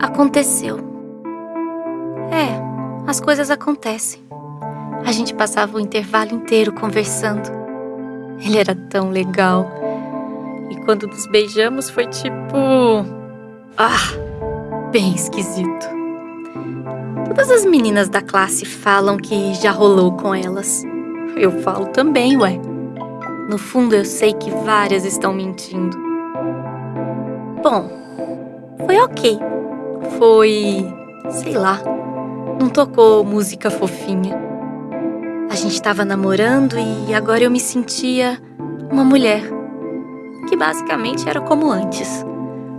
Aconteceu. É, as coisas acontecem. A gente passava o intervalo inteiro conversando. Ele era tão legal. E quando nos beijamos foi tipo. Ah, bem esquisito. Todas as meninas da classe falam que já rolou com elas. Eu falo também, ué. No fundo eu sei que várias estão mentindo. Bom, foi ok. Foi. sei lá. Não tocou música fofinha. A gente estava namorando e agora eu me sentia uma mulher. Que basicamente era como antes.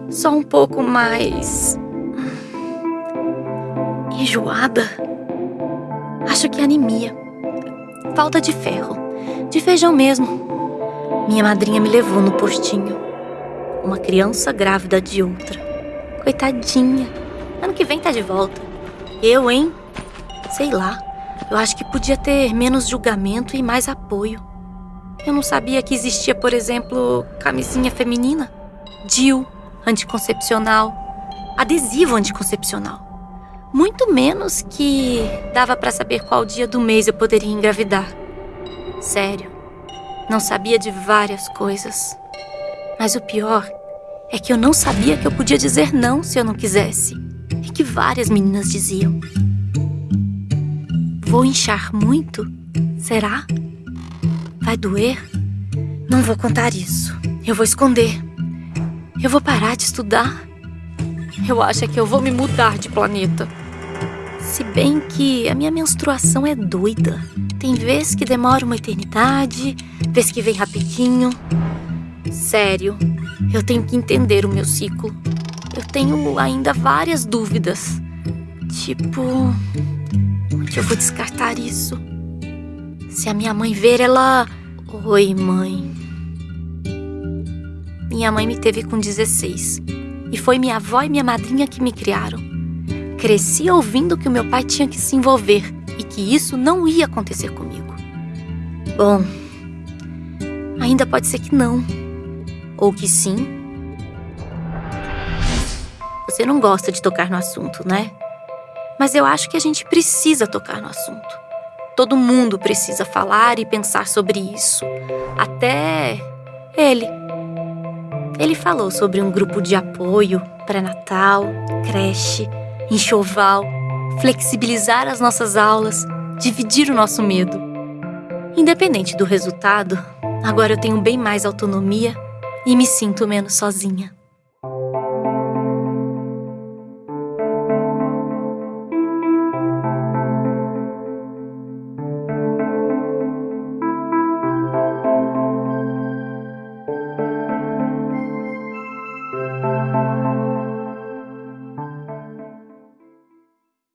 Só um pouco mais. enjoada. Acho que anemia. Falta de ferro. De feijão mesmo. Minha madrinha me levou no postinho. Uma criança grávida de outra. Coitadinha. Ano que vem tá de volta. Eu, hein? Sei lá. Eu acho que podia ter menos julgamento e mais apoio. Eu não sabia que existia, por exemplo, camisinha feminina, DIU, anticoncepcional, adesivo anticoncepcional. Muito menos que dava para saber qual dia do mês eu poderia engravidar. Sério, não sabia de várias coisas. Mas o pior é que eu não sabia que eu podia dizer não se eu não quisesse. E que várias meninas diziam. Vou inchar muito? Será? Vai doer? Não vou contar isso. Eu vou esconder. Eu vou parar de estudar. Eu acho que eu vou me mudar de planeta. Se bem que a minha menstruação é doida. Tem vezes que demora uma eternidade, vezes que vem rapidinho. Sério, eu tenho que entender o meu ciclo. Eu tenho ainda várias dúvidas. Tipo, onde eu vou descartar isso? Se a minha mãe ver, ela. Oi, mãe. Minha mãe me teve com 16. E foi minha avó e minha madrinha que me criaram. Cresci ouvindo que o meu pai tinha que se envolver e que isso não ia acontecer comigo. Bom, ainda pode ser que não. Ou que sim. Você não gosta de tocar no assunto, né? Mas eu acho que a gente precisa tocar no assunto. Todo mundo precisa falar e pensar sobre isso. Até ele. Ele falou sobre um grupo de apoio, pré-natal, creche, enxoval, flexibilizar as nossas aulas, dividir o nosso medo. Independente do resultado, agora eu tenho bem mais autonomia e me sinto menos sozinha.